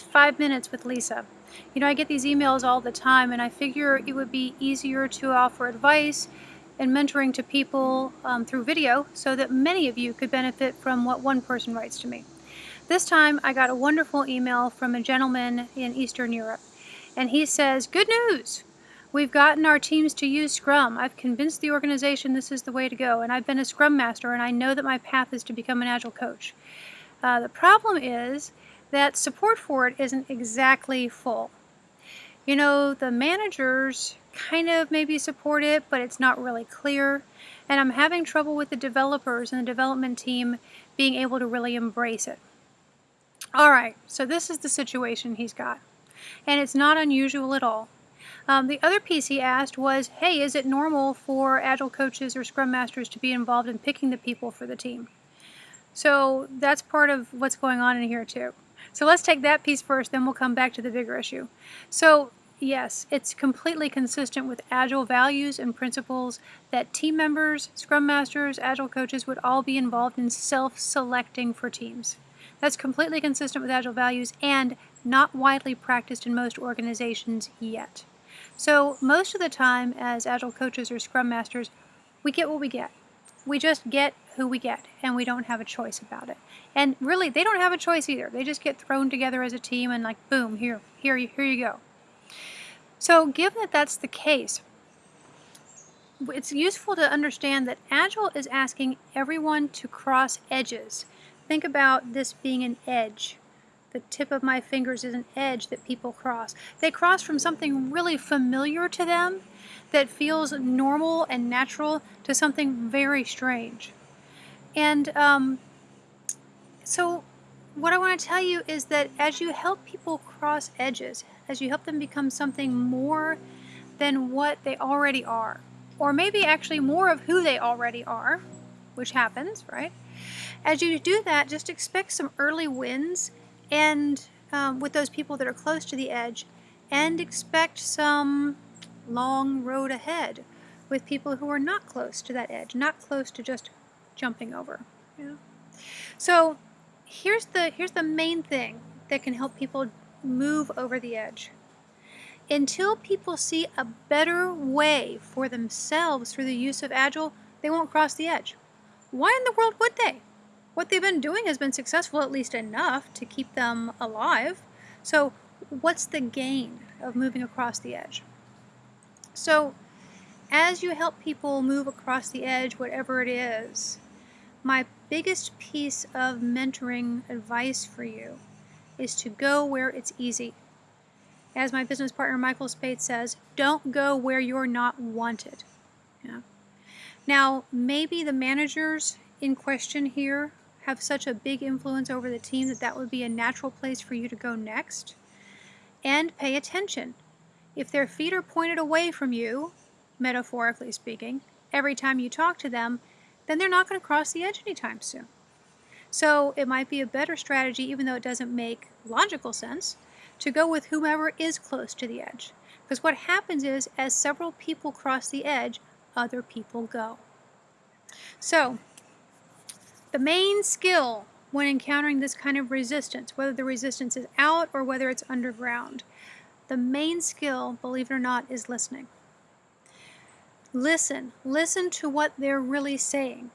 five minutes with Lyssa. You know, I get these emails all the time, and I figure it would be easier to offer advice and mentoring to people um, through video so that many of you could benefit from what one person writes to me. This time, I got a wonderful email from a gentleman in Eastern Europe, and he says, Good news! We've gotten our teams to use Scrum. I've convinced the organization this is the way to go, and I've been a Scrum Master, and I know that my path is to become an Agile coach. Uh, the problem is that support for it isn't exactly full. You know, the managers kind of maybe support it, but it's not really clear. And I'm having trouble with the developers and the development team being able to really embrace it. All right, so this is the situation he's got. And it's not unusual at all. Um, the other piece he asked was, hey, is it normal for Agile coaches or Scrum Masters to be involved in picking the people for the team? So that's part of what's going on in here too. So let's take that piece first, then we'll come back to the bigger issue. So yes, it's completely consistent with Agile values and principles that team members, Scrum Masters, Agile coaches would all be involved in self-selecting for teams. That's completely consistent with Agile values and not widely practiced in most organizations yet. So most of the time as Agile coaches or Scrum Masters, we get what we get. We just get who we get and we don't have a choice about it. And really, they don't have a choice either. They just get thrown together as a team and like, boom, here, here, here you go. So given that that's the case, it's useful to understand that Agile is asking everyone to cross edges. Think about this being an edge. The tip of my fingers is an edge that people cross. They cross from something really familiar to them that feels normal and natural to something very strange. And um, so what I want to tell you is that as you help people cross edges, as you help them become something more than what they already are, or maybe actually more of who they already are, which happens, right? As you do that, just expect some early wins and um, with those people that are close to the edge, and expect some long road ahead with people who are not close to that edge, not close to just jumping over. Yeah. So here's the here's the main thing that can help people move over the edge. Until people see a better way for themselves through the use of Agile, they won't cross the edge. Why in the world would they? What they've been doing has been successful at least enough to keep them alive. So what's the gain of moving across the edge? So as you help people move across the edge, whatever it is, my biggest piece of mentoring advice for you is to go where it's easy. As my business partner Michael Spayd says, don't go where you're not wanted. Yeah. Now, maybe the managers in question here have such a big influence over the team that that would be a natural place for you to go next. And pay attention. If their feet are pointed away from you, metaphorically speaking, every time you talk to them, then they're not going to cross the edge anytime soon. So it might be a better strategy, even though it doesn't make logical sense, to go with whomever is close to the edge. Because what happens is, as several people cross the edge, other people go. So, the main skill when encountering this kind of resistance, whether the resistance is out or whether it's underground, the main skill, believe it or not, is listening. Listen. Listen to what they're really saying.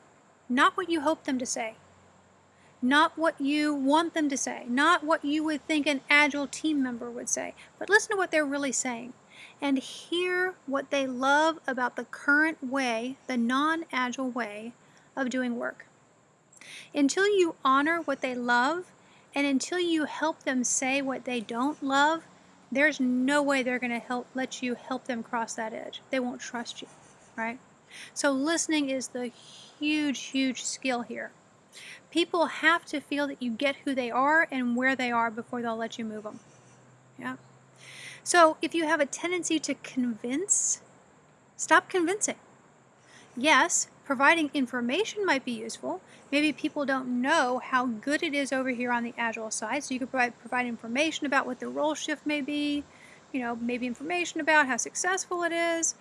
Not what you hope them to say. Not what you want them to say. Not what you would think an agile team member would say. But listen to what they're really saying. And hear what they love about the current way, the non-agile way of doing work. Until you honor what they love, and until you help them say what they don't love, there's no way they're going to help let you help them cross that edge. They won't trust you, right? So listening is the huge, huge skill here. People have to feel that you get who they are and where they are before they'll let you move them. Yeah. So if you have a tendency to convince, stop convincing. Yes, providing information might be useful. Maybe people don't know how good it is over here on the Agile side, so you could provide, provide information about what the role shift may be, you know, maybe information about how successful it is,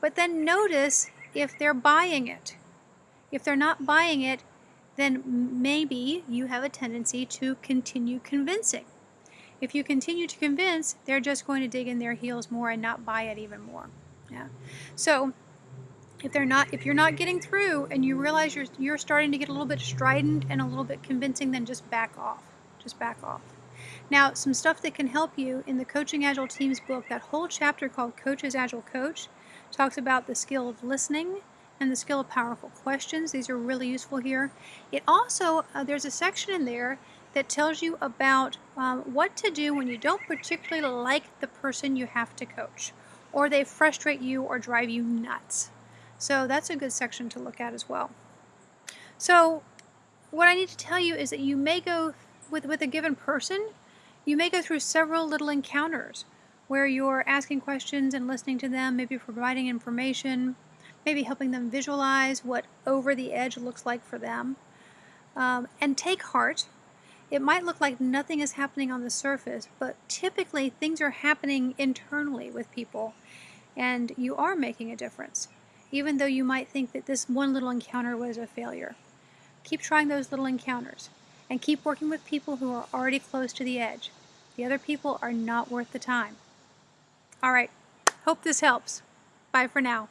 but then notice if they're buying it. If they're not buying it, then maybe you have a tendency to continue convincing. If you continue to convince, they're just going to dig in their heels more and not buy it even more. Yeah. So if they're not if you're not getting through and you realize you're you're starting to get a little bit strident and a little bit convincing, then just back off. Just back off. Now, some stuff that can help you in the Coaching Agile Teams book, that whole chapter called Coach's Agile Coach talks about the skill of listening and the skill of powerful questions. These are really useful here. It also, uh, there's a section in there that tells you about um, what to do when you don't particularly like the person you have to coach, or they frustrate you or drive you nuts. So that's a good section to look at as well. So what I need to tell you is that you may go with, with a given person, you may go through several little encounters where you're asking questions and listening to them, maybe providing information, maybe helping them visualize what over the edge looks like for them. Um, and take heart. It might look like nothing is happening on the surface, but typically things are happening internally with people, and you are making a difference, even though you might think that this one little encounter was a failure. Keep trying those little encounters and keep working with people who are already close to the edge. The other people are not worth the time. All right, hope this helps. Bye for now.